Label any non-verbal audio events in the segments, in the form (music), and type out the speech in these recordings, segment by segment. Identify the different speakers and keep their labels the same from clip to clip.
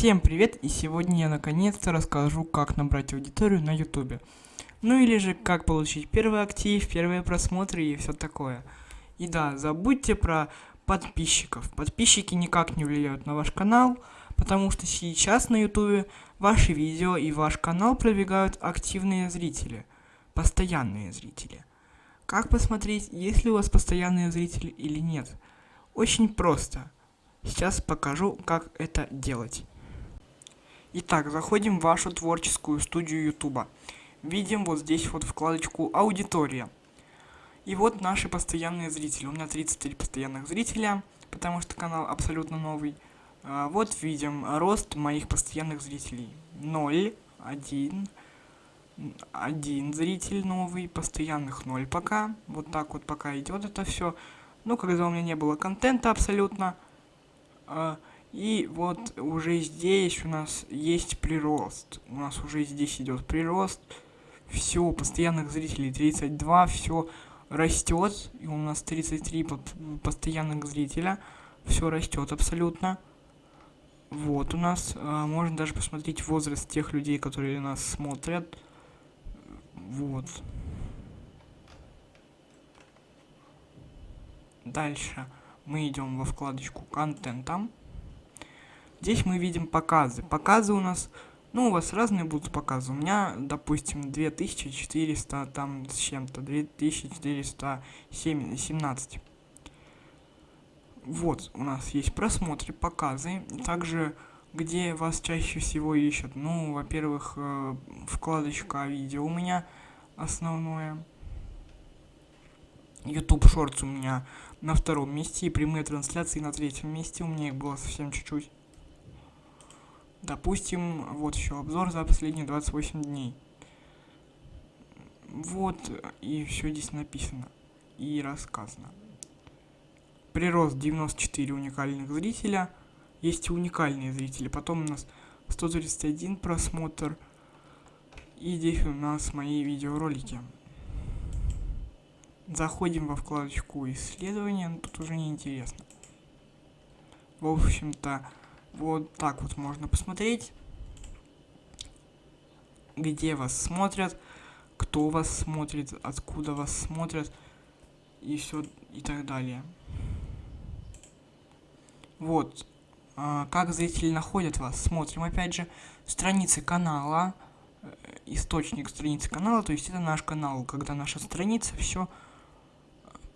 Speaker 1: Всем привет, и сегодня я наконец-то расскажу, как набрать аудиторию на ютубе. Ну или же, как получить первый актив, первые просмотры и все такое. И да, забудьте про подписчиков. Подписчики никак не влияют на ваш канал, потому что сейчас на ютубе ваши видео и ваш канал продвигают активные зрители, постоянные зрители. Как посмотреть, есть ли у вас постоянные зрители или нет? Очень просто. Сейчас покажу, как это делать. Итак, заходим в вашу творческую студию Ютуба. Видим вот здесь вот вкладочку «Аудитория». И вот наши постоянные зрители. У меня 33 постоянных зрителя, потому что канал абсолютно новый. А вот видим рост моих постоянных зрителей. 0, 1, 1 зритель новый, постоянных 0 пока. Вот так вот пока идет это все. Ну, когда у меня не было контента абсолютно, а, и вот уже здесь у нас есть прирост. У нас уже здесь идет прирост. Все, постоянных зрителей 32, все растет. И у нас 33 постоянных зрителя. Все растет абсолютно. Вот у нас, а, можно даже посмотреть возраст тех людей, которые нас смотрят. Вот. Дальше мы идем во вкладочку контента. Здесь мы видим показы. Показы у нас, ну, у вас разные будут показы. У меня, допустим, 2400 там с чем-то, 2417. Вот, у нас есть просмотры, показы. Также, где вас чаще всего ищут. Ну, во-первых, э, вкладочка видео у меня основное. YouTube Shorts у меня на втором месте и прямые трансляции на третьем месте. У меня их было совсем чуть-чуть. Допустим, вот еще обзор за последние 28 дней. Вот, и все здесь написано и рассказано. Прирост 94 уникальных зрителя. Есть и уникальные зрители. Потом у нас 131 просмотр. И здесь у нас мои видеоролики. Заходим во вкладочку исследования, тут уже не интересно. В общем-то, вот так вот можно посмотреть, где вас смотрят, кто вас смотрит, откуда вас смотрят и все и так далее. Вот, а, как зрители находят вас. Смотрим опять же страницы канала, э, источник страницы канала, то есть это наш канал, когда наша страница, все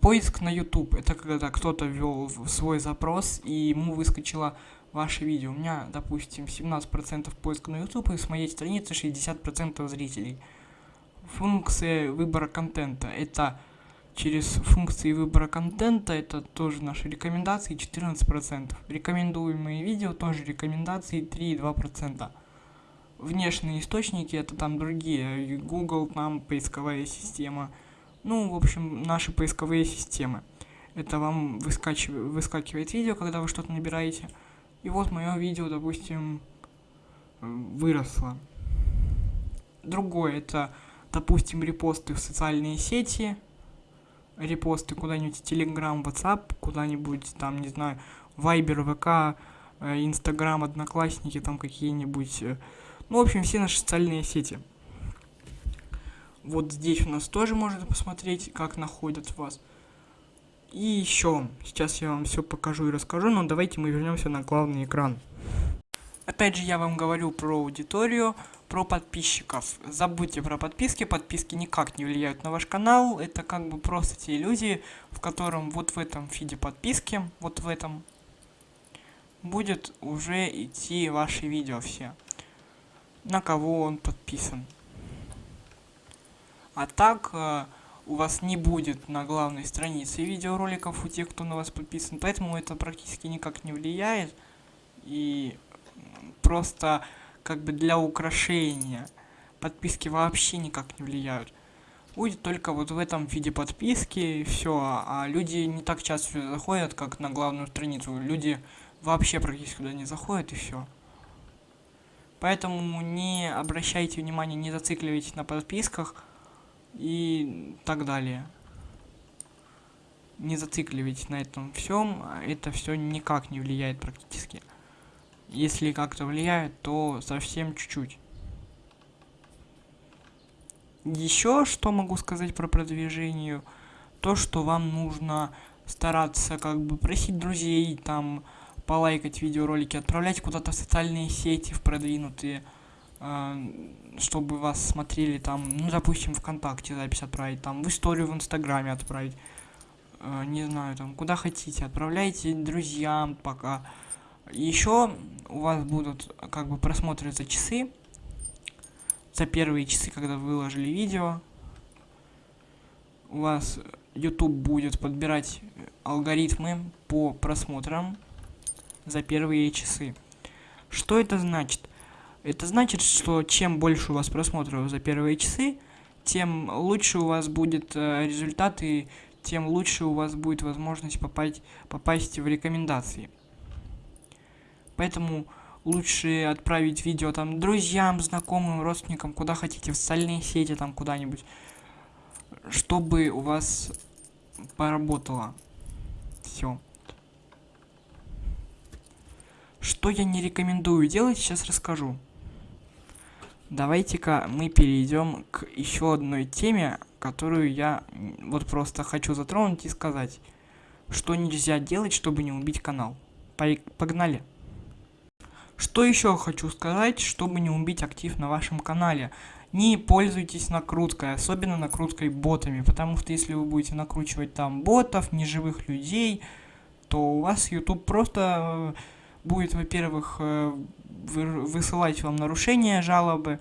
Speaker 1: поиск на YouTube. Это когда кто-то ввел свой запрос и ему выскочила ваше видео. У меня, допустим, 17% поиска на YouTube, и с моей страницы 60% зрителей. Функция выбора контента. Это через функции выбора контента, это тоже наши рекомендации 14%. Рекомендуемые видео тоже рекомендации 3,2%. Внешние источники это там другие, Google, там поисковая система. Ну, в общем, наши поисковые системы. Это вам выскакивает, выскакивает видео, когда вы что-то набираете. И вот мое видео, допустим, выросло. Другое, это, допустим, репосты в социальные сети, репосты куда-нибудь в Telegram, WhatsApp, куда-нибудь там, не знаю, Viber, ВК, Инстаграм, Одноклассники, там какие-нибудь, э, ну, в общем, все наши социальные сети. Вот здесь у нас тоже можно посмотреть, как находят вас. И еще, сейчас я вам все покажу и расскажу, но давайте мы вернемся на главный экран. Опять же, я вам говорю про аудиторию, про подписчиков. Забудьте про подписки, подписки никак не влияют на ваш канал. Это как бы просто те иллюзии, в котором вот в этом фиде подписки, вот в этом, будет уже идти ваши видео все. На кого он подписан. А так э, у вас не будет на главной странице видеороликов у тех, кто на вас подписан, поэтому это практически никак не влияет. И просто как бы для украшения подписки вообще никак не влияют. Будет только вот в этом виде подписки и все, а люди не так часто заходят, как на главную страницу. Люди вообще практически туда не заходят и все. Поэтому не обращайте внимания, не зацикливайтесь на подписках и так далее. Не зацикливайтесь на этом всем, это все никак не влияет практически. Если как-то влияет, то совсем чуть-чуть. Еще что могу сказать про продвижение? То, что вам нужно стараться как бы просить друзей, там, полайкать видеоролики, отправлять куда-то в социальные сети, в продвинутые, чтобы вас смотрели там, ну, допустим, ВКонтакте запись отправить, там, в историю в Инстаграме отправить, э, не знаю, там, куда хотите, отправляйте друзьям пока. Еще у вас будут как бы просмотры за часы, за первые часы, когда вы выложили видео. У вас YouTube будет подбирать алгоритмы по просмотрам за первые часы. Что это значит? Это значит, что чем больше у вас просмотров за первые часы, тем лучше у вас будет э, результат и тем лучше у вас будет возможность попасть, попасть в рекомендации. Поэтому лучше отправить видео там друзьям, знакомым, родственникам, куда хотите, в социальные сети там куда-нибудь, чтобы у вас поработало. Все. Что я не рекомендую делать, сейчас расскажу. Давайте-ка мы перейдем к еще одной теме, которую я вот просто хочу затронуть и сказать, что нельзя делать, чтобы не убить канал. Погнали! Что еще хочу сказать, чтобы не убить актив на вашем канале? Не пользуйтесь накруткой, особенно накруткой ботами, потому что если вы будете накручивать там ботов, неживых людей, то у вас YouTube просто э, будет, во-первых, э, высылать вам нарушения, жалобы,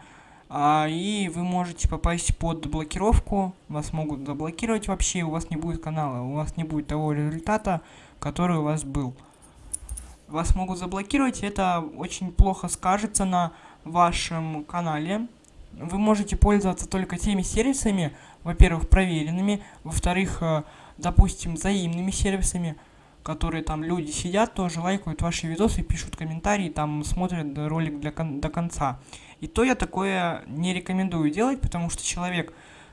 Speaker 1: а, и вы можете попасть под блокировку, вас могут заблокировать вообще, у вас не будет канала, у вас не будет того результата, который у вас был. Вас могут заблокировать, это очень плохо скажется на вашем канале. Вы можете пользоваться только теми сервисами, во-первых, проверенными, во-вторых, э, допустим, взаимными сервисами, которые там люди сидят, тоже лайкают ваши видосы, пишут комментарии, там смотрят ролик для кон до конца. И то я такое не рекомендую делать, потому что человек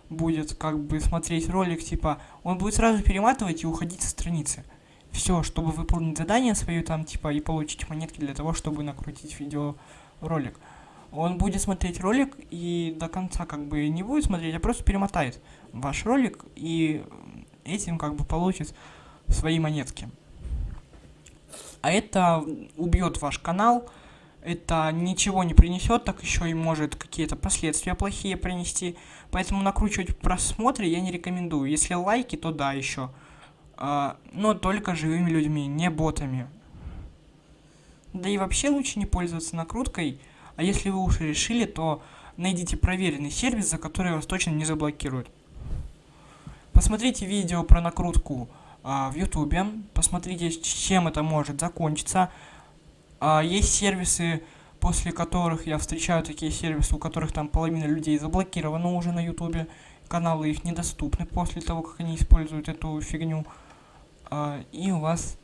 Speaker 1: будет как бы смотреть ролик, типа, он будет сразу перематывать и уходить со страницы все, чтобы выполнить задание свое там, типа, и получить монетки для того, чтобы накрутить видеоролик. Он будет смотреть ролик и до конца как бы не будет смотреть, а просто перемотает ваш ролик и этим как бы получит свои монетки. А это убьет ваш канал, это ничего не принесет, так еще и может какие-то последствия плохие принести. Поэтому накручивать просмотры я не рекомендую. Если лайки, то да, еще а, но только живыми людьми, не ботами. Да и вообще лучше не пользоваться накруткой, а если вы уж решили, то найдите проверенный сервис, за который вас точно не заблокируют. Посмотрите видео про накрутку в ютубе, посмотрите, чем это может закончиться. А, есть сервисы, после которых я встречаю такие сервисы, у которых там половина людей заблокирована уже на ютубе, каналы их недоступны после того, как они используют эту фигню. А, и у вас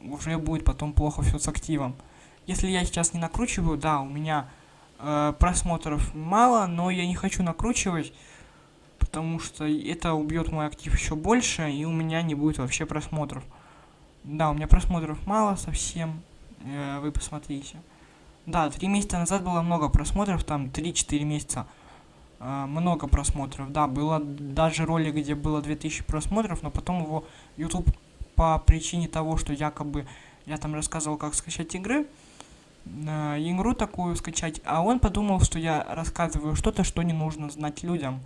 Speaker 1: уже будет потом плохо все с активом. Если я сейчас не накручиваю, да, у меня э, просмотров мало, но я не хочу накручивать, потому что это убьет мой актив еще больше, и у меня не будет вообще просмотров. Да, у меня просмотров мало совсем, э, вы посмотрите. Да, три месяца назад было много просмотров, там 3-4 месяца. Э, много просмотров, да, было даже ролик, где было 2000 просмотров, но потом его YouTube по причине того, что якобы я там рассказывал, как скачать игры, э, игру такую скачать, а он подумал, что я рассказываю что-то, что не нужно знать людям.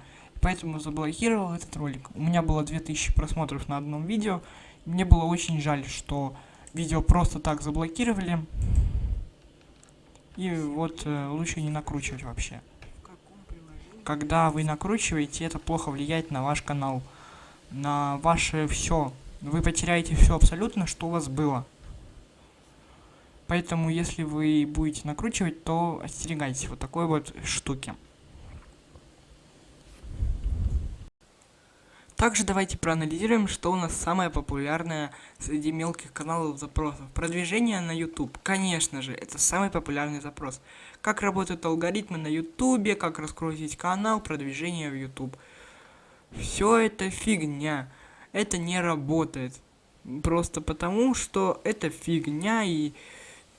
Speaker 1: Поэтому заблокировал этот ролик. У меня было 2000 просмотров на одном видео. Мне было очень жаль, что видео просто так заблокировали. И вот э, лучше не накручивать вообще. Когда вы накручиваете, это плохо влияет на ваш канал, на ваше все вы потеряете все абсолютно, что у вас было. Поэтому, если вы будете накручивать, то остерегайтесь вот такой вот штуки. Также давайте проанализируем, что у нас самое популярное среди мелких каналов запросов. Продвижение на YouTube. Конечно же, это самый популярный запрос. Как работают алгоритмы на YouTube, как раскрутить канал, продвижение в YouTube. Все это фигня это не работает. Просто потому, что это фигня, и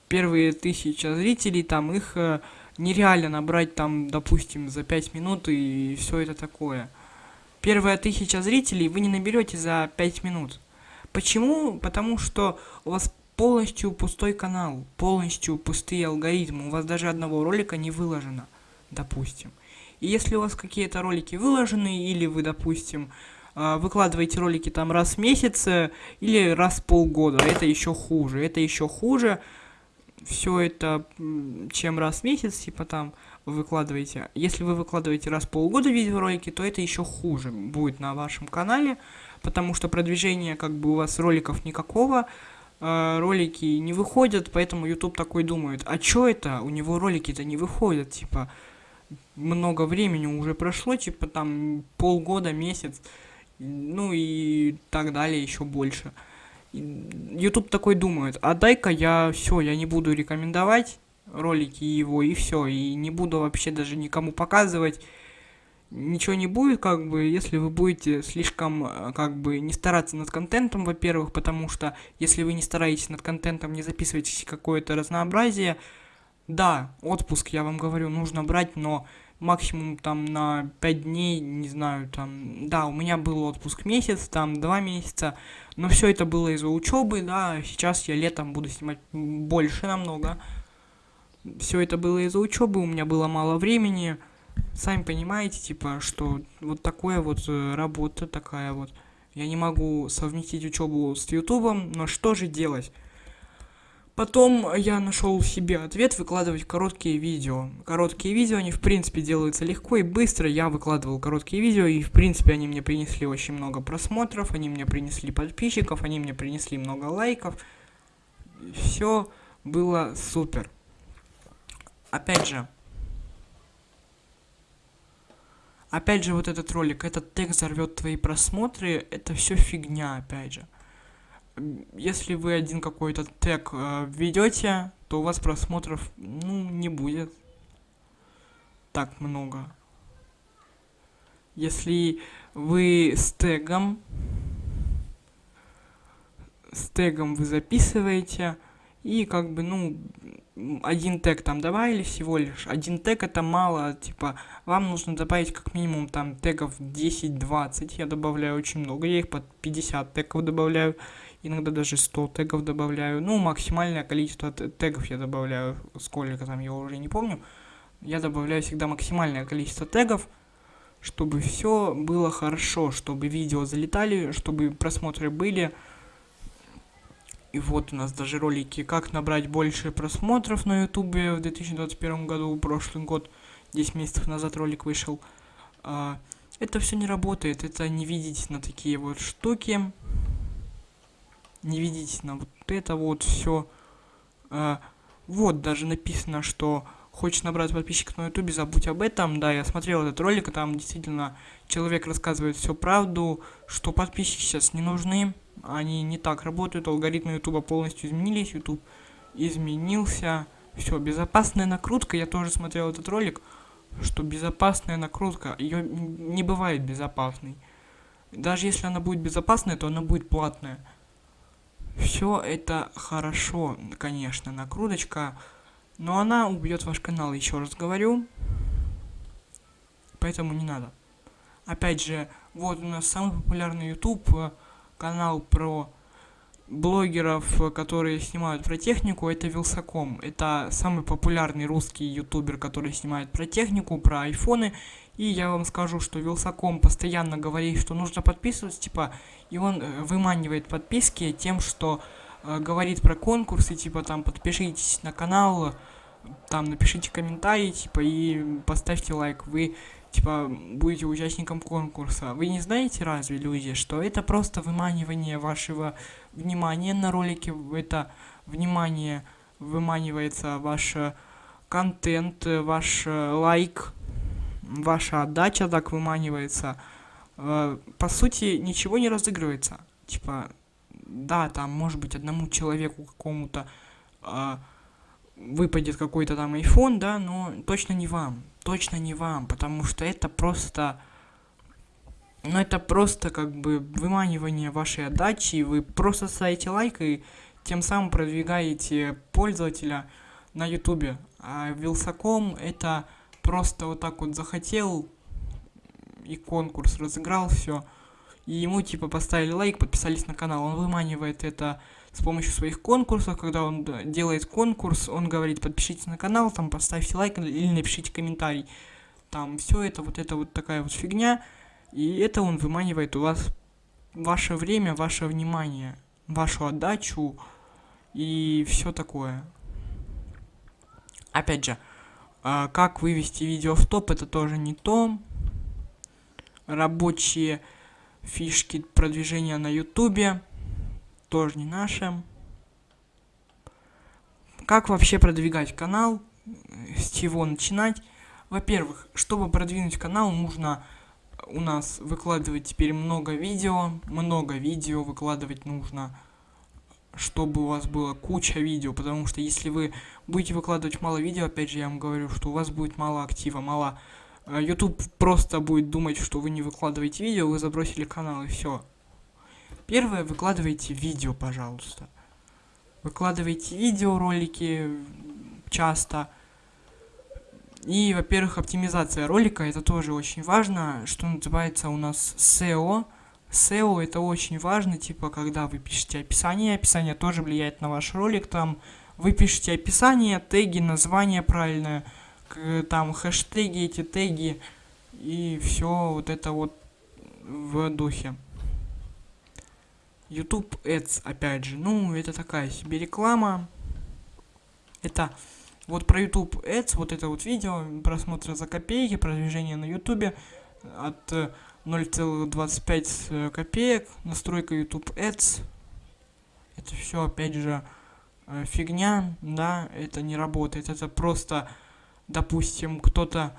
Speaker 1: первые тысяча зрителей, там их э, нереально набрать там, допустим, за 5 минут и все это такое. Первая тысяча зрителей вы не наберете за 5 минут. Почему? Потому что у вас полностью пустой канал, полностью пустые алгоритмы, у вас даже одного ролика не выложено, допустим. И если у вас какие-то ролики выложены, или вы, допустим, а, выкладываете ролики там раз в месяц, э, или раз в полгода, это еще хуже, это еще хуже, все это, чем раз в месяц, типа там, вы выкладываете. Если вы выкладываете раз в полгода видеоролики, то это еще хуже будет на вашем канале, потому что продвижение, как бы, у вас роликов никакого, э, ролики не выходят, поэтому YouTube такой думает, а чё это, у него ролики-то не выходят, типа, много времени уже прошло, типа, там, полгода, месяц, ну и так далее, еще больше. YouTube такой думает, а дай-ка я все, я не буду рекомендовать ролики его и все, и не буду вообще даже никому показывать. Ничего не будет, как бы, если вы будете слишком, э, как бы, не стараться над контентом, во-первых, потому что, если вы не стараетесь над контентом, не записываете какое-то разнообразие, да, отпуск, я вам говорю, нужно брать, но максимум там на 5 дней, не знаю, там, да, у меня был отпуск месяц, там 2 месяца, но все это было из-за учебы, да, сейчас я летом буду снимать больше намного. Все это было из-за учебы, у меня было мало времени. Сами понимаете, типа, что вот такое вот э, работа такая вот. Я не могу совместить учебу с ютубом, но что же делать? Потом я нашел себе ответ выкладывать короткие видео. Короткие видео, они в принципе делаются легко и быстро. Я выкладывал короткие видео, и в принципе они мне принесли очень много просмотров, они мне принесли подписчиков, они мне принесли много лайков. Все было супер. Опять же, опять же вот этот ролик, этот текст взорвет твои просмотры, это все фигня, опять же если вы один какой-то тег э, введете, то у вас просмотров, ну, не будет так много. Если вы с тегом, с тегом вы записываете, и как бы, ну, один тег там добавили всего лишь. Один тег это мало, типа, вам нужно добавить как минимум там тегов 10-20. Я добавляю очень много, я их под 50 тегов добавляю иногда даже 100 тегов добавляю. Ну, максимальное количество тегов я добавляю, сколько там, я уже не помню. Я добавляю всегда максимальное количество тегов, чтобы все было хорошо, чтобы видео залетали, чтобы просмотры были. И вот у нас даже ролики, как набрать больше просмотров на ютубе в 2021 году, прошлый год, 10 месяцев назад ролик вышел. А, это все не работает, это не видеть на такие вот штуки не видите на вот это вот все. А, вот даже написано, что хочешь набрать подписчиков на ютубе, забудь об этом. Да, я смотрел этот ролик, там действительно человек рассказывает всю правду, что подписчики сейчас не нужны, они не так работают, алгоритмы ютуба полностью изменились, ютуб изменился. Все, безопасная накрутка, я тоже смотрел этот ролик, что безопасная накрутка, ее не бывает безопасной. Даже если она будет безопасная, то она будет платная. Все это хорошо, конечно, накруточка, но она убьет ваш канал, еще раз говорю. Поэтому не надо. Опять же, вот у нас самый популярный YouTube канал про блогеров, которые снимают про технику, это Вилсаком. Это самый популярный русский ютубер, который снимает про технику, про айфоны. И я вам скажу, что Вилсаком постоянно говорит, что нужно подписываться, типа, и он э, выманивает подписки тем, что э, говорит про конкурсы, типа, там, подпишитесь на канал, там, напишите комментарий, типа, и поставьте лайк. Вы типа, будете участником конкурса. Вы не знаете разве, люди, что это просто выманивание вашего внимания на ролике, это внимание выманивается ваш э, контент, ваш э, лайк, ваша отдача так выманивается. Э, по сути, ничего не разыгрывается. Типа, да, там, может быть, одному человеку какому-то выпадет какой-то там iPhone, да, но точно не вам точно не вам, потому что это просто... Ну, это просто как бы выманивание вашей отдачи, вы просто ставите лайк и тем самым продвигаете пользователя на ютубе. А Вилсаком это просто вот так вот захотел и конкурс разыграл все. И ему типа поставили лайк, подписались на канал. Он выманивает это с помощью своих конкурсов. Когда он делает конкурс, он говорит, подпишитесь на канал, там поставьте лайк или напишите комментарий. Там все это, вот это вот такая вот фигня. И это он выманивает у вас ваше время, ваше внимание, вашу отдачу и все такое. Опять же, а, как вывести видео в топ, это тоже не то. Рабочие фишки продвижения на ютубе тоже не наши. Как вообще продвигать канал? С чего начинать? Во-первых, чтобы продвинуть канал, нужно у нас выкладывать теперь много видео. Много видео выкладывать нужно, чтобы у вас было куча видео. Потому что если вы будете выкладывать мало видео, опять же я вам говорю, что у вас будет мало актива, мало... Э, YouTube просто будет думать, что вы не выкладываете видео, вы забросили канал и все. Первое, выкладывайте видео, пожалуйста. Выкладывайте видеоролики часто. И, во-первых, оптимизация ролика, это тоже очень важно, что называется у нас SEO. SEO это очень важно, типа, когда вы пишете описание, описание тоже влияет на ваш ролик, там вы пишете описание, теги, название правильное, там хэштеги, эти теги, и все вот это вот в духе. YouTube Ads, опять же, ну, это такая себе реклама. Это вот про YouTube Ads, вот это вот видео, просмотры за копейки, продвижение на YouTube от 0,25 э, копеек, настройка YouTube Ads. Это все, опять же, э, фигня, да, это не работает. Это просто, допустим, кто-то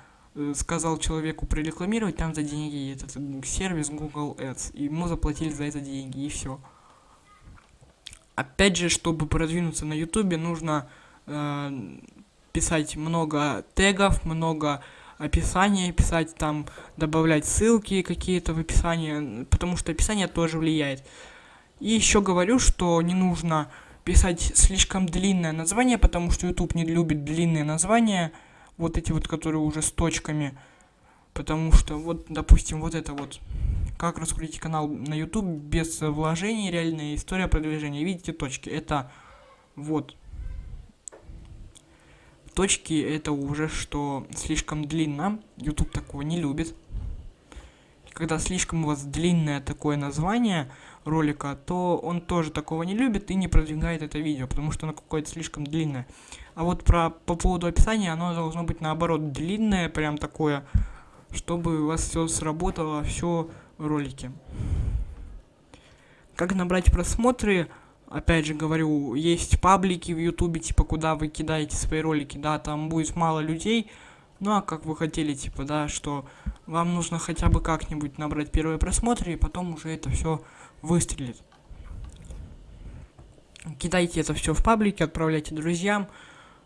Speaker 1: сказал человеку прорекламировать там за деньги этот сервис Google Ads, и ему заплатили за это деньги, и все. Опять же, чтобы продвинуться на YouTube, нужно э, писать много тегов, много описания писать, там добавлять ссылки какие-то в описание, потому что описание тоже влияет. И еще говорю, что не нужно писать слишком длинное название, потому что YouTube не любит длинные названия, вот эти вот, которые уже с точками, потому что вот, допустим, вот это вот, как раскрутить канал на YouTube без вложений, реальная история продвижения, видите точки, это вот. Точки это уже что слишком длинно. YouTube такого не любит. Когда слишком у вас длинное такое название ролика, то он тоже такого не любит и не продвигает это видео, потому что оно какое-то слишком длинное. А вот про, по поводу описания, оно должно быть наоборот длинное, прям такое, чтобы у вас все сработало, все в ролике. Как набрать просмотры? опять же говорю, есть паблики в ютубе, типа, куда вы кидаете свои ролики, да, там будет мало людей, ну, а как вы хотели, типа, да, что вам нужно хотя бы как-нибудь набрать первые просмотры, и потом уже это все выстрелит. Кидайте это все в паблике, отправляйте друзьям,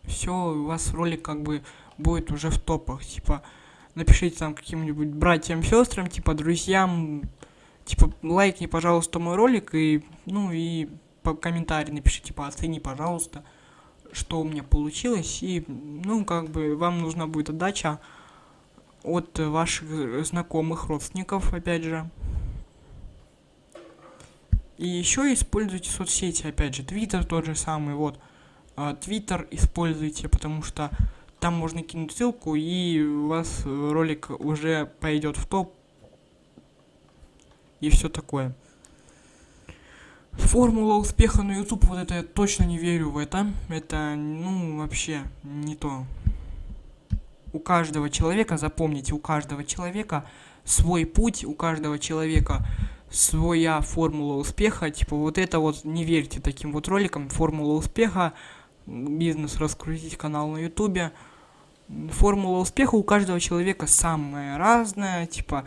Speaker 1: все, у вас ролик как бы будет уже в топах, типа, напишите там каким-нибудь братьям, сестрам, типа, друзьям, типа, лайкни, пожалуйста, мой ролик, и, ну, и по комментарий напишите, типа, оцени, пожалуйста, что у меня получилось. И, ну, как бы, вам нужна будет отдача от ваших знакомых, родственников, опять же. И еще используйте соцсети, опять же, Твиттер тот же самый, вот. А, Твиттер используйте, потому что там можно кинуть ссылку, и у вас ролик уже пойдет в топ. И все такое. Формула успеха на YouTube, вот это я точно не верю в это. Это, ну, вообще не то. У каждого человека, запомните, у каждого человека свой путь, у каждого человека своя формула успеха. Типа вот это вот, не верьте таким вот роликам. Формула успеха, бизнес раскрутить канал на YouTube. Формула успеха у каждого человека самая разная. Типа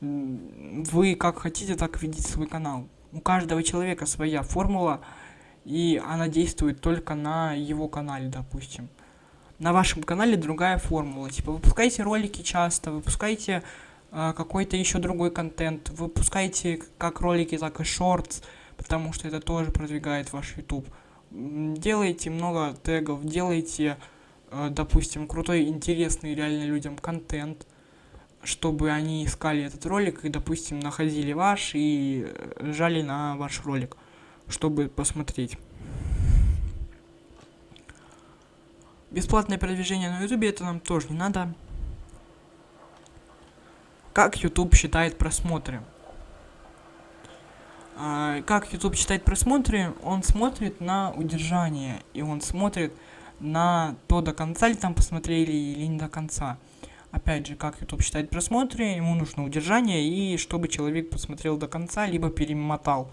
Speaker 1: вы как хотите, так ведите свой канал у каждого человека своя формула, и она действует только на его канале, допустим. На вашем канале другая формула. Типа, выпускайте ролики часто, выпускайте какой-то еще другой контент, выпускайте как ролики, так и шортс, потому что это тоже продвигает ваш YouTube. Делайте много тегов, делайте, э, допустим, крутой, интересный реально людям контент, чтобы они искали этот ролик и, допустим, находили ваш и э, жали на ваш ролик, чтобы посмотреть. Бесплатное продвижение на YouTube это нам тоже не надо. Как YouTube считает просмотры? А, как YouTube считает просмотры? Он смотрит на удержание, и он смотрит на то, до конца ли там посмотрели или не до конца. Опять же, как YouTube считает просмотры, ему нужно удержание, и чтобы человек посмотрел до конца, либо перемотал.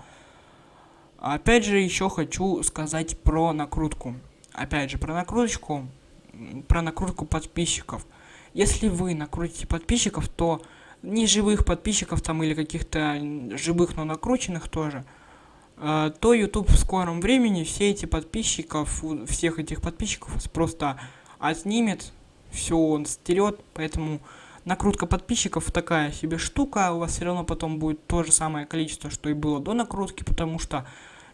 Speaker 1: Опять же, еще хочу сказать про накрутку. Опять же, про накруточку, про накрутку подписчиков. Если вы накрутите подписчиков, то не живых подписчиков там или каких-то живых, но накрученных тоже, э, то YouTube в скором времени все эти подписчиков, всех этих подписчиков просто отнимет, все он стерет, поэтому накрутка подписчиков такая себе штука, у вас все равно потом будет то же самое количество, что и было до накрутки, потому что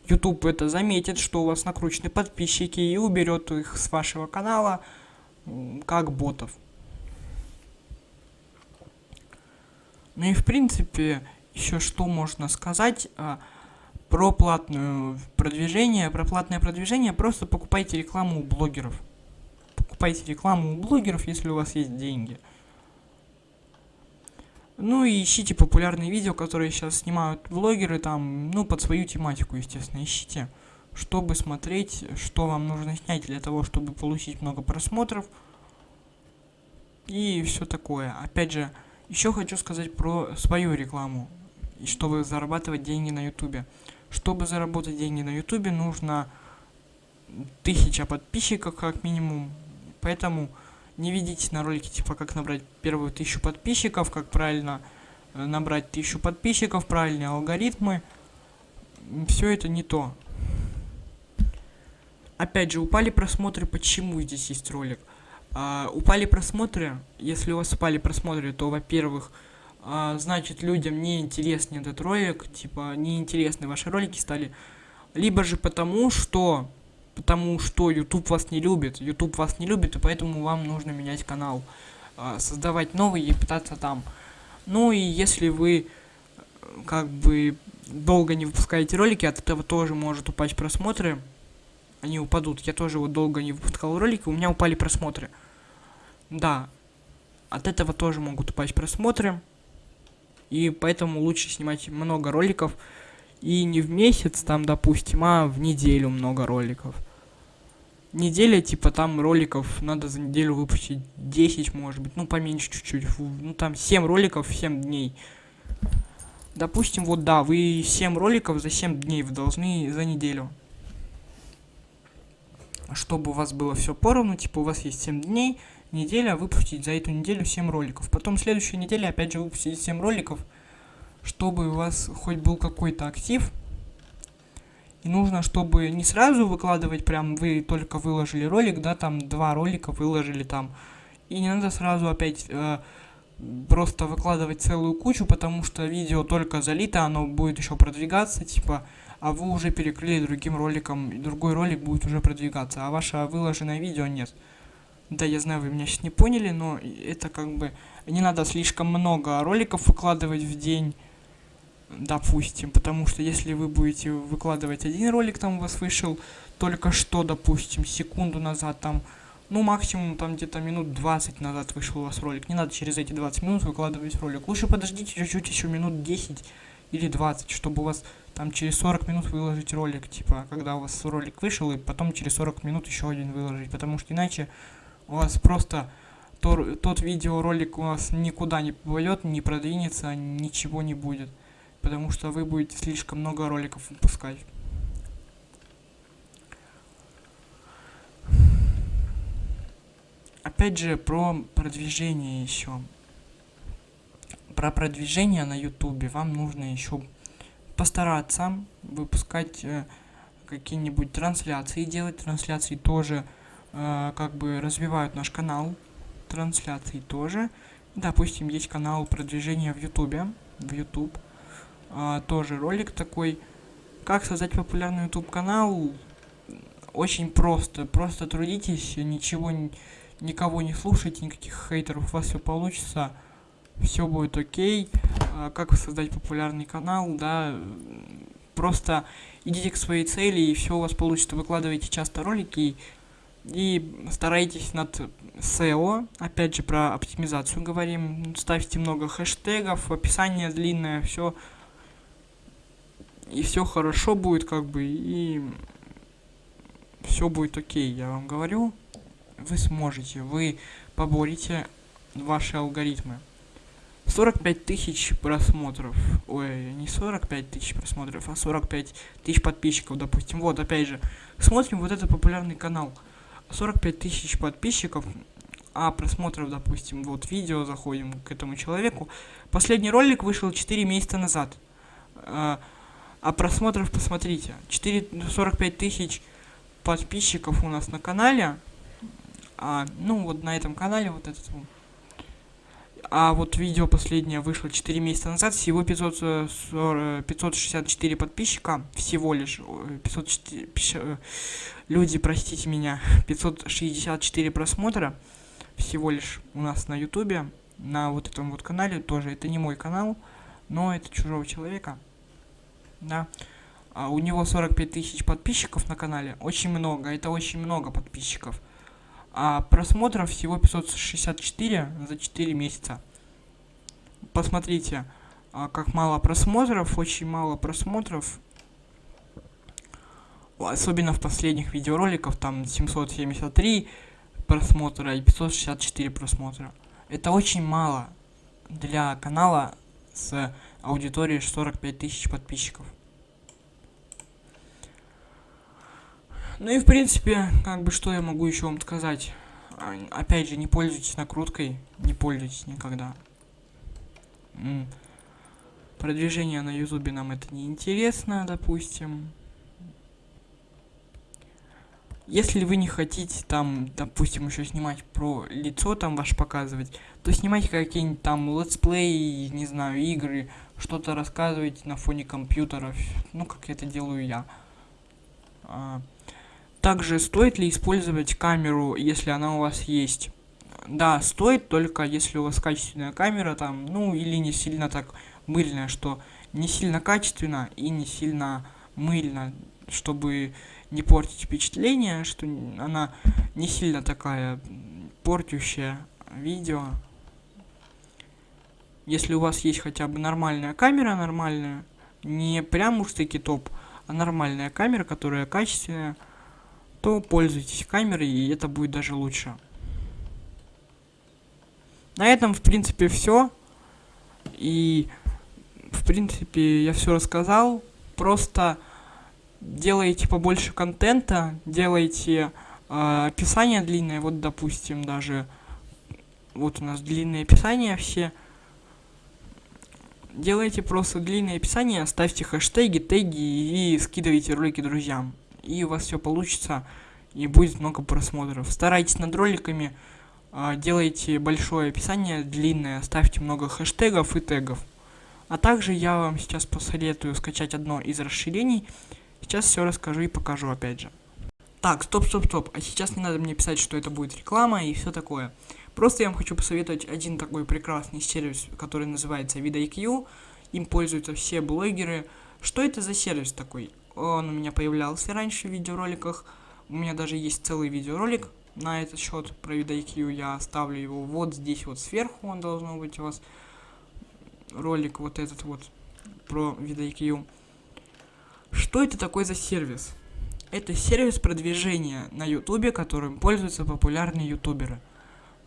Speaker 1: YouTube это заметит, что у вас накручены подписчики и уберет их с вашего канала как ботов. Ну и в принципе, еще что можно сказать а, про платное продвижение. Про платное продвижение просто покупайте рекламу у блогеров. Покупайте рекламу у блогеров, если у вас есть деньги. Ну и ищите популярные видео, которые сейчас снимают блогеры, там, ну, под свою тематику, естественно, ищите, чтобы смотреть, что вам нужно снять для того, чтобы получить много просмотров. И все такое. Опять же, еще хочу сказать про свою рекламу, чтобы зарабатывать деньги на ютубе. Чтобы заработать деньги на ютубе, нужно тысяча подписчиков как минимум. Поэтому не видите на ролике, типа, как набрать первую тысячу подписчиков, как правильно э, набрать тысячу подписчиков, правильные алгоритмы. Все это не то. Опять же, упали просмотры, почему здесь есть ролик? А, упали просмотры. Если у вас упали просмотры, то, во-первых, а, значит, людям не интересен этот ролик, типа, неинтересны ваши ролики стали. Либо же потому, что потому что YouTube вас не любит. YouTube вас не любит, и поэтому вам нужно менять канал. А, создавать новый и пытаться там. Ну и если вы как бы долго не выпускаете ролики, от этого тоже может упасть просмотры. Они упадут. Я тоже вот долго не выпускал ролики, у меня упали просмотры. Да, от этого тоже могут упасть просмотры. И поэтому лучше снимать много роликов. И не в месяц, там, допустим, а в неделю много роликов. Неделя, типа, там роликов надо за неделю выпустить 10, может быть, ну, поменьше чуть-чуть. Ну, там 7 роликов в 7 дней. Допустим, вот да, вы 7 роликов за 7 дней вы должны за неделю. Чтобы у вас было все поровну, типа, у вас есть 7 дней, неделя выпустить за эту неделю 7 роликов. Потом следующая неделя опять же выпустить 7 роликов, чтобы у вас хоть был какой-то актив. И нужно, чтобы не сразу выкладывать, прям вы только выложили ролик, да, там два ролика выложили там. И не надо сразу опять э, просто выкладывать целую кучу, потому что видео только залито, оно будет еще продвигаться, типа, а вы уже перекрыли другим роликом, и другой ролик будет уже продвигаться, а ваше выложенное видео нет. Да, я знаю, вы меня сейчас не поняли, но это как бы... Не надо слишком много роликов выкладывать в день, допустим, потому что если вы будете выкладывать один ролик, там у вас вышел только что, допустим, секунду назад, там, ну, максимум, там, где-то минут 20 назад вышел у вас ролик. Не надо через эти 20 минут выкладывать ролик. Лучше подождите чуть-чуть, еще минут 10 или 20, чтобы у вас там через 40 минут выложить ролик, типа, когда у вас ролик вышел, и потом через 40 минут еще один выложить, потому что иначе у вас просто то, тот видеоролик у вас никуда не попадет, не продвинется, ничего не будет. Потому что вы будете слишком много роликов выпускать. Опять же, про продвижение еще. Про продвижение на ютубе вам нужно еще постараться выпускать э, какие-нибудь трансляции, делать трансляции тоже как бы развивают наш канал, трансляции тоже. Допустим, есть канал продвижения в Ютубе, в YouTube, э, тоже ролик такой, Как создать популярный YouTube канал? Очень просто. Просто трудитесь, ничего, никого не слушайте, никаких хейтеров, у вас все получится. Все будет окей. А как создать популярный канал, да, просто идите к своей цели, и все у вас получится. Выкладывайте часто ролики и старайтесь над SEO, опять же про оптимизацию говорим, ставьте много хэштегов, описание длинное, все и все хорошо будет как бы и все будет окей, я вам говорю, вы сможете, вы поборите ваши алгоритмы. 45 тысяч просмотров. Ой, не 45 тысяч просмотров, а 45 тысяч подписчиков, допустим. Вот, опять же, смотрим вот этот популярный канал. 45 тысяч подписчиков, а просмотров, допустим, вот видео, заходим к этому человеку. Последний ролик вышел 4 месяца назад. А, а просмотров, посмотрите, 4, 45 тысяч подписчиков у нас на канале. А, ну, вот на этом канале, вот этот вот. А вот видео последнее вышло 4 месяца назад, всего 540, 564 подписчика, всего лишь, 504, э, люди, простите меня, (laughs) 564 просмотра, всего лишь у нас на ютубе, на вот этом вот канале, тоже, это не мой канал, но это чужого человека, да. А у него 45 тысяч подписчиков на канале, очень много, это очень много подписчиков а просмотров всего 564 за 4 месяца. Посмотрите, а, как мало просмотров, очень мало просмотров. Особенно в последних видеороликах, там 773 просмотра и 564 просмотра. Это очень мало для канала с аудиторией 45 тысяч подписчиков. Ну и в принципе, как бы что я могу еще вам сказать. А, опять же, не пользуйтесь накруткой, не пользуйтесь никогда. Продвижение на ютубе нам это не интересно, допустим. Если вы не хотите там, допустим, еще снимать прям лицо там ваше показывать, то снимайте какие-нибудь там летсплей, не знаю, игры, что-то рассказывайте на фоне компьютеров, ну, как это делаю я. А, также стоит ли использовать камеру, если она у вас есть? Да, стоит, только если у вас качественная камера там, ну или не сильно так мыльная, что не сильно качественно и не сильно мыльно, чтобы не портить впечатление, что она не сильно такая портящая видео. Если у вас есть хотя бы нормальная камера, нормальная, не прям уж таки топ, а нормальная камера, которая качественная, то пользуйтесь камерой, и это будет даже лучше. На этом, в принципе, все. И, в принципе, я все рассказал. Просто делайте побольше контента, делайте э, описание длинное. Вот, допустим, даже вот у нас длинные описания все. Делайте просто длинное описание, ставьте хэштеги, теги и скидывайте ролики друзьям и у вас все получится, и будет много просмотров. Старайтесь над роликами, э, делайте большое описание, длинное, ставьте много хэштегов и тегов. А также я вам сейчас посоветую скачать одно из расширений. Сейчас все расскажу и покажу опять же. Так, стоп, стоп, стоп. А сейчас не надо мне писать, что это будет реклама и все такое. Просто я вам хочу посоветовать один такой прекрасный сервис, который называется VidIQ. Им пользуются все блогеры. Что это за сервис такой? Он у меня появлялся раньше в видеороликах. У меня даже есть целый видеоролик на этот счет про VidIQ. Я оставлю его вот здесь вот сверху. Он должен быть у вас. Ролик вот этот вот про VidIQ. Что это такой за сервис? Это сервис продвижения на ютубе, которым пользуются популярные ютуберы.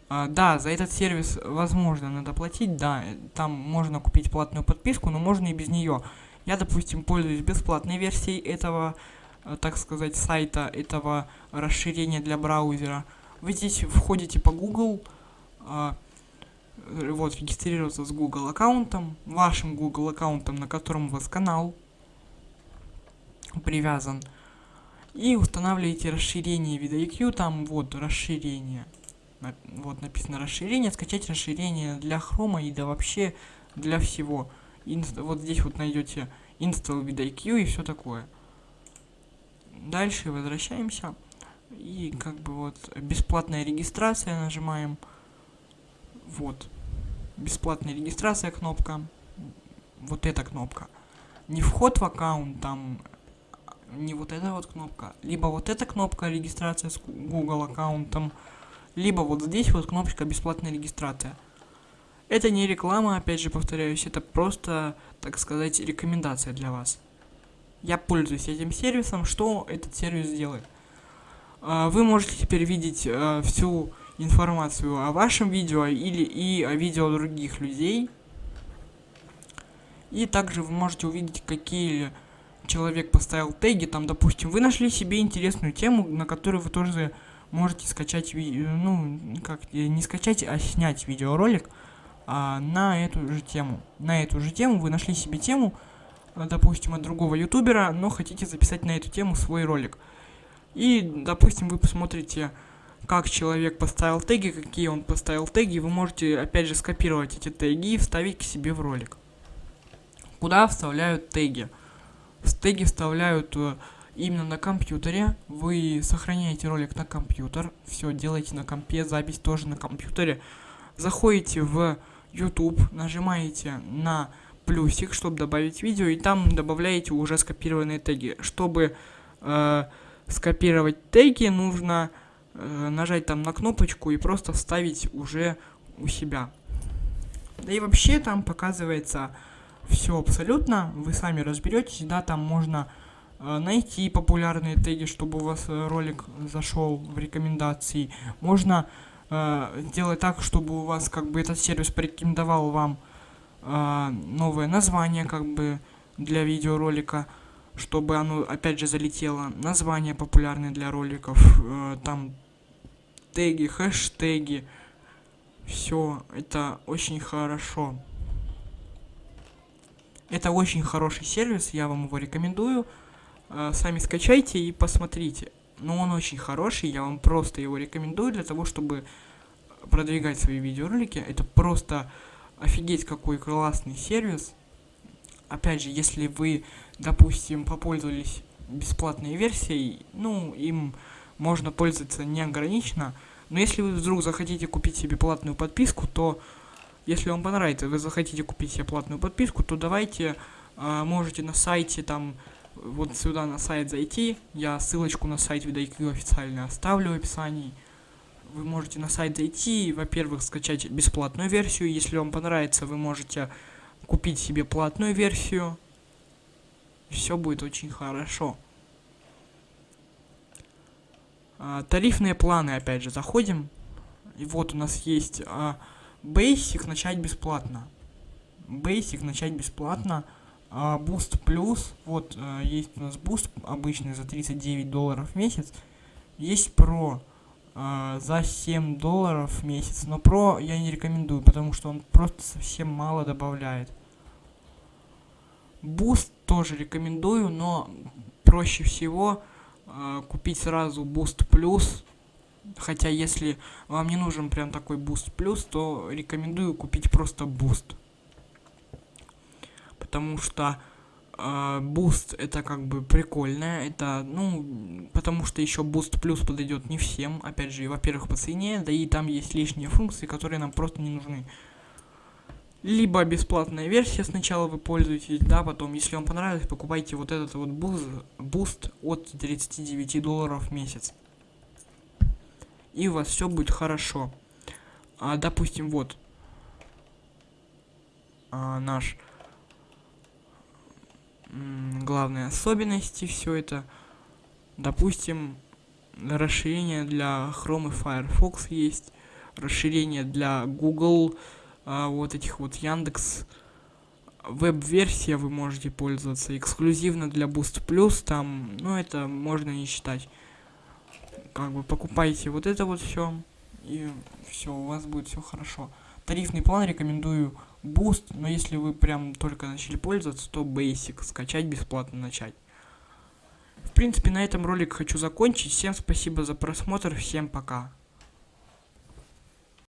Speaker 1: А, да, за этот сервис, возможно, надо платить, да, там можно купить платную подписку, но можно и без нее. Я, допустим, пользуюсь бесплатной версией этого, э, так сказать, сайта, этого расширения для браузера. Вы здесь входите по Google, э, вот, регистрироваться с Google аккаунтом, вашим Google аккаунтом, на котором у вас канал привязан. И устанавливаете расширение VidIQ, там вот расширение. Вот написано расширение, скачать расширение для хрома и да вообще для всего. И вот здесь вот найдете install vidIQ и все такое. Дальше возвращаемся. И как бы вот бесплатная регистрация нажимаем. Вот. Бесплатная регистрация кнопка. Вот эта кнопка. Не вход в аккаунт, там не вот эта вот кнопка. Либо вот эта кнопка регистрация с Google аккаунтом. Либо вот здесь вот кнопочка бесплатная регистрация. Это не реклама, опять же повторяюсь, это просто, так сказать, рекомендация для вас. Я пользуюсь этим сервисом, что этот сервис делает? А, вы можете теперь видеть а, всю информацию о вашем видео или и о видео других людей. И также вы можете увидеть, какие человек поставил теги. Там, допустим, вы нашли себе интересную тему, на которую вы тоже можете скачать, ну, как, не скачать, а снять видеоролик а, на эту же тему. На эту же тему вы нашли себе тему, допустим, от другого ютубера, но хотите записать на эту тему свой ролик. И, допустим, вы посмотрите, как человек поставил теги, какие он поставил теги, вы можете, опять же, скопировать эти теги и вставить к себе в ролик. Куда вставляют теги? Теги вставляют э, именно на компьютере. Вы сохраняете ролик на компьютер, все делаете на компе, запись тоже на компьютере. Заходите в YouTube, нажимаете на плюсик, чтобы добавить видео, и там добавляете уже скопированные теги. Чтобы э, скопировать теги, нужно э, нажать там на кнопочку и просто вставить уже у себя. Да и вообще там показывается все абсолютно, вы сами разберетесь, да, там можно э, найти популярные теги, чтобы у вас э, ролик зашел в рекомендации. Можно э, сделать так, чтобы у вас как бы этот сервис порекомендовал вам э, новое название как бы для видеоролика, чтобы оно опять же залетело. Название популярное для роликов, э, там теги, хэштеги. Все, это очень хорошо. Это очень хороший сервис, я вам его рекомендую. Э, сами скачайте и посмотрите. Но он очень хороший, я вам просто его рекомендую для того, чтобы продвигать свои видеоролики. Это просто офигеть какой классный сервис. Опять же, если вы, допустим, попользовались бесплатной версией, ну, им можно пользоваться неограниченно. Но если вы вдруг захотите купить себе платную подписку, то если вам понравится, вы захотите купить себе платную подписку, то давайте э, можете на сайте там вот сюда на сайт зайти. Я ссылочку на сайт VidIQ официально оставлю в описании. Вы можете на сайт зайти, во-первых, скачать бесплатную версию. Если вам понравится, вы можете купить себе платную версию. Все будет очень хорошо. А, тарифные планы, опять же, заходим. И вот у нас есть а, Basic начать бесплатно. Basic начать бесплатно. А, Boost Plus, вот а, есть у нас Boost обычный за 39 долларов в месяц. Есть Pro а, за 7 долларов в месяц. Но Pro я не рекомендую, потому что он просто совсем мало добавляет. Boost тоже рекомендую, но проще всего э, купить сразу Boost Plus Хотя, если вам не нужен прям такой Boost Plus, то рекомендую купить просто Boost. Потому что э, Boost это как бы прикольно. Это, ну, потому что еще Boost Plus подойдет не всем. Опять же, во-первых, по цене, да и там есть лишние функции, которые нам просто не нужны. Либо бесплатная версия сначала вы пользуетесь, да, потом, если вам понравилось, покупайте вот этот вот Boost, Boost от 39 долларов в месяц и у вас все будет хорошо. А, допустим, вот а, наш главные особенности, все это. Допустим, расширение для Chrome и Firefox есть, расширение для Google, а, вот этих вот Яндекс, веб-версия вы можете пользоваться, эксклюзивно для Boost Plus, там, ну это можно не считать как бы покупайте вот это вот все, и все, у вас будет все хорошо. Тарифный план рекомендую Boost, но если вы прям только начали пользоваться, то Basic, скачать бесплатно начать. В принципе, на этом ролик хочу закончить. Всем спасибо за просмотр, всем пока.